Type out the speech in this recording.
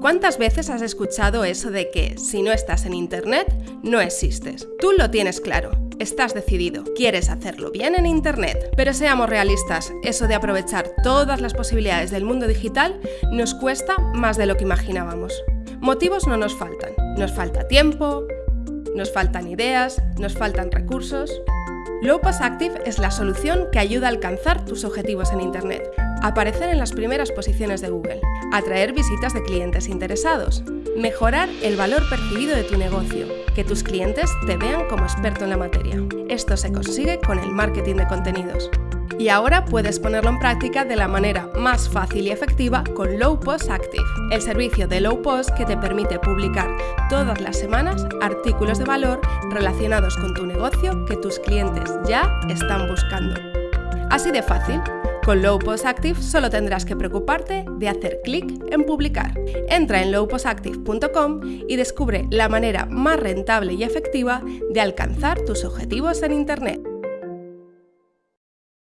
¿Cuántas veces has escuchado eso de que si no estás en Internet, no existes? Tú lo tienes claro. Estás decidido, quieres hacerlo bien en Internet. Pero seamos realistas, eso de aprovechar todas las posibilidades del mundo digital nos cuesta más de lo que imaginábamos. Motivos no nos faltan. Nos falta tiempo, nos faltan ideas, nos faltan recursos. Lowpost Active es la solución que ayuda a alcanzar tus objetivos en Internet, aparecer en las primeras posiciones de Google, atraer visitas de clientes interesados, mejorar el valor percibido de tu negocio, que tus clientes te vean como experto en la materia. Esto se consigue con el marketing de contenidos. Y ahora puedes ponerlo en práctica de la manera más fácil y efectiva con Low Post Active, el servicio de Low Post que te permite publicar todas las semanas artículos de valor relacionados con tu negocio que tus clientes ya están buscando. Así de fácil. Con Low Post Active solo tendrás que preocuparte de hacer clic en publicar. Entra en lowpostactive.com y descubre la manera más rentable y efectiva de alcanzar tus objetivos en Internet.